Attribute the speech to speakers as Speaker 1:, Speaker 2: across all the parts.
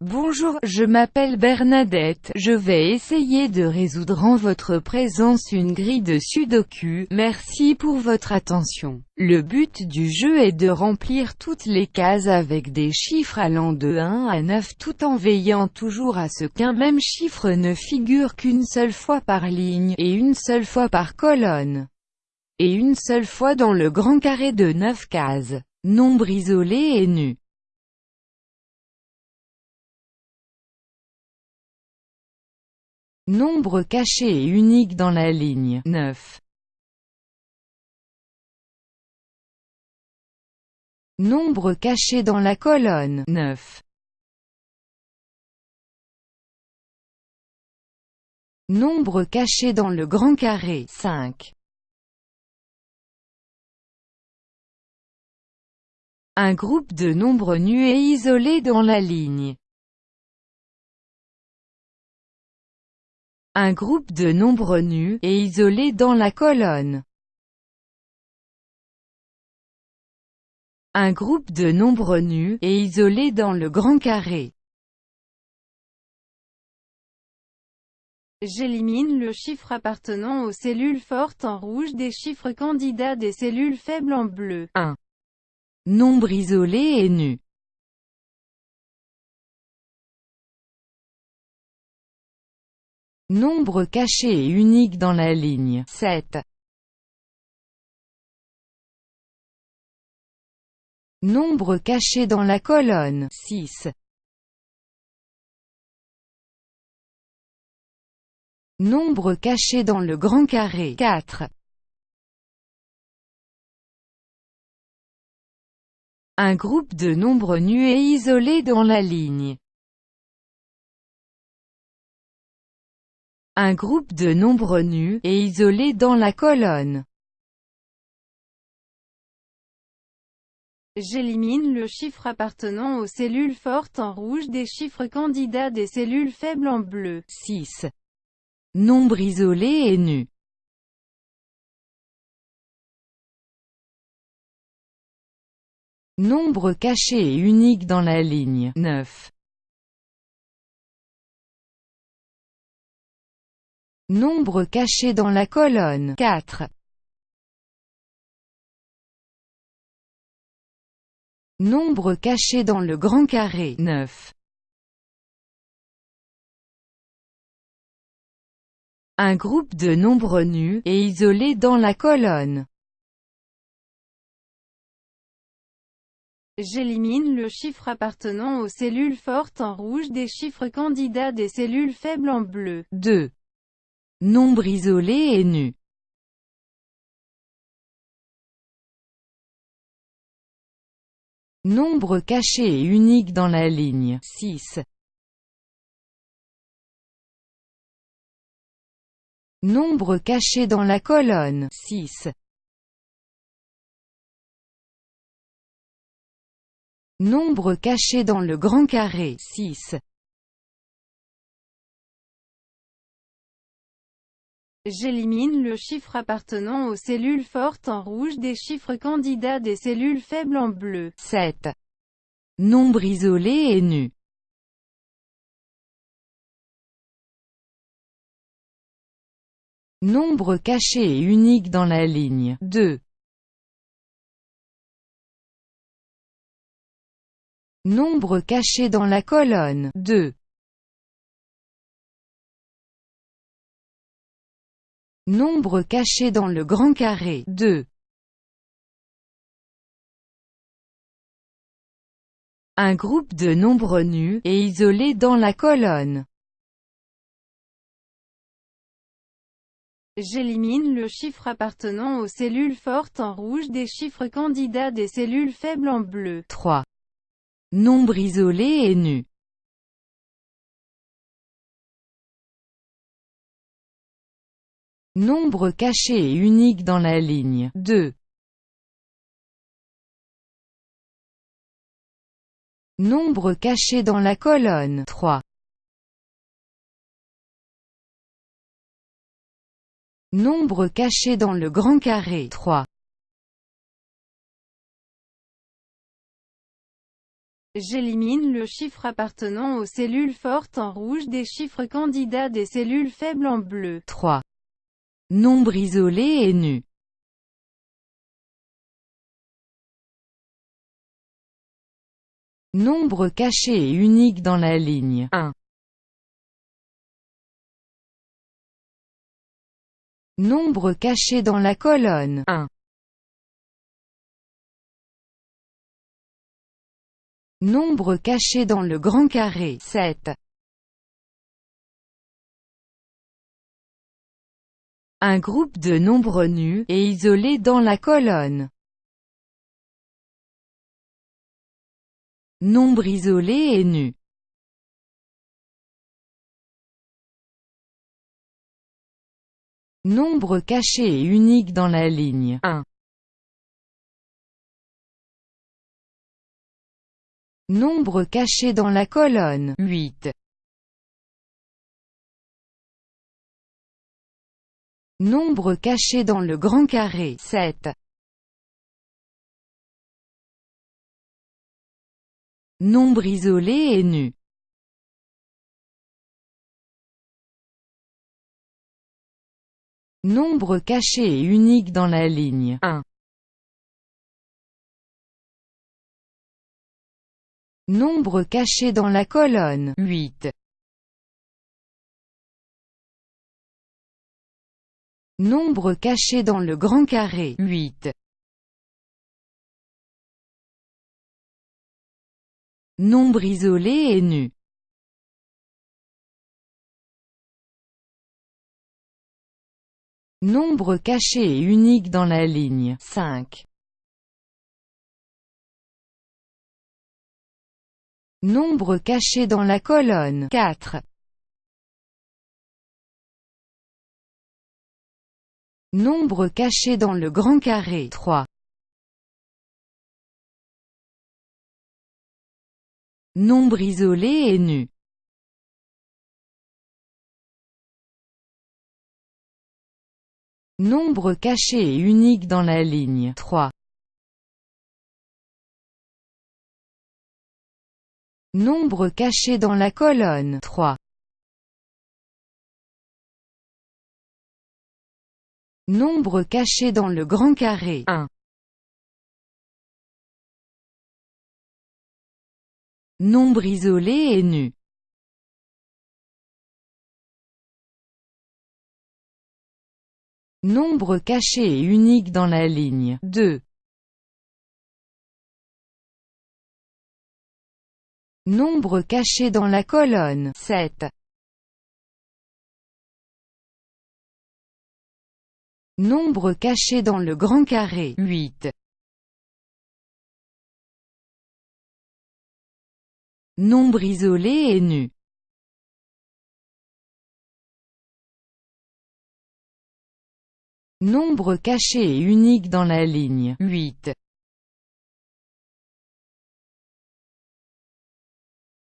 Speaker 1: Bonjour, je m'appelle Bernadette, je vais essayer de résoudre en votre présence une grille de sudoku, merci pour votre attention. Le but du jeu est de remplir toutes les cases avec des chiffres allant de 1 à 9 tout en veillant toujours à ce qu'un même chiffre ne figure qu'une seule fois par ligne, et une seule fois par colonne, et une seule fois dans le grand carré de 9 cases. Nombre isolé et nu. Nombre caché et unique dans la ligne 9. Nombre caché dans la colonne 9. Nombre caché dans le grand carré 5. Un groupe de nombres nus et isolés dans la ligne Un groupe de nombres nus, et isolés dans la colonne. Un groupe de nombres nus, et isolés dans le grand carré.
Speaker 2: J'élimine le chiffre appartenant aux cellules fortes en rouge des chiffres candidats des cellules faibles en bleu.
Speaker 1: 1. Nombre isolé et nu. Nombre caché et unique dans la ligne 7. Nombre caché dans la colonne 6. Nombre caché dans le grand carré 4. Un groupe de nombres nus et isolés dans la ligne Un groupe de nombres nus, et isolés dans la colonne.
Speaker 2: J'élimine le chiffre appartenant aux cellules fortes en rouge des chiffres candidats des cellules faibles en bleu.
Speaker 1: 6. Nombre isolé et nu. Nombre caché et unique dans la ligne 9. Nombre caché dans la colonne 4. Nombre caché dans le grand carré 9. Un groupe de nombres nus, et isolés dans la colonne.
Speaker 2: J'élimine le chiffre appartenant aux cellules fortes en rouge des chiffres candidats des cellules faibles en bleu.
Speaker 1: 2. Nombre isolé et nu. Nombre caché et unique dans la ligne 6. Nombre caché dans la colonne 6. Nombre caché dans le grand carré 6.
Speaker 2: J'élimine le chiffre appartenant aux cellules fortes en rouge des chiffres candidats des cellules faibles en bleu.
Speaker 1: 7. Nombre isolé et nu. Nombre caché et unique dans la ligne 2. Nombre caché dans la colonne 2. Nombre caché dans le grand carré 2. Un groupe de nombres nus, et isolés dans la colonne.
Speaker 2: J'élimine le chiffre appartenant aux cellules fortes en rouge des chiffres candidats des cellules faibles en bleu.
Speaker 1: 3. Nombre isolé et nu. Nombre caché et unique dans la ligne 2. Nombre caché dans la colonne 3. Nombre caché dans le grand carré 3.
Speaker 2: J'élimine le chiffre appartenant aux cellules fortes en rouge des chiffres candidats des cellules faibles en bleu.
Speaker 1: 3. Nombre isolé et nu. Nombre caché et unique dans la ligne 1. Nombre caché dans la colonne 1. Nombre caché dans le grand carré 7. Un groupe de nombres nus, et isolés dans la colonne. Nombre isolé et nu. Nombre caché et unique dans la ligne 1. Nombre caché dans la colonne 8. Nombre caché dans le grand carré 7. Nombre isolé et nu. Nombre caché et unique dans la ligne 1. Nombre caché dans la colonne 8. Nombre caché dans le grand carré 8. Nombre isolé et nu. Nombre caché et unique dans la ligne 5. Nombre caché dans la colonne 4. Nombre caché dans le grand carré 3. Nombre isolé et nu. Nombre caché et unique dans la ligne 3. Nombre caché dans la colonne 3. Nombre caché dans le grand carré 1. Nombre isolé et nu. Nombre caché et unique dans la ligne 2. Nombre caché dans la colonne 7. Nombre caché dans le grand carré 8. Nombre isolé et nu. Nombre caché et unique dans la ligne 8.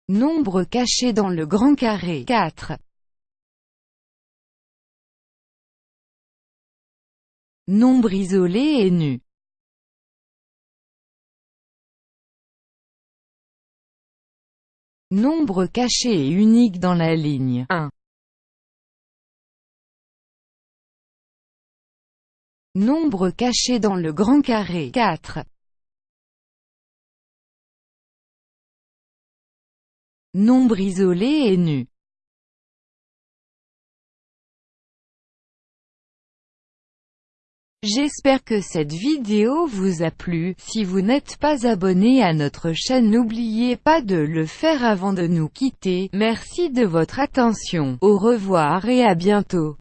Speaker 1: Nombre caché dans le grand carré 4. Nombre isolé et nu. Nombre caché et unique dans la ligne 1. Nombre caché dans le grand carré 4. Nombre isolé et nu. J'espère que cette vidéo vous a plu, si vous n'êtes pas abonné à notre chaîne n'oubliez pas de le faire avant de nous quitter, merci de votre attention, au revoir et à bientôt.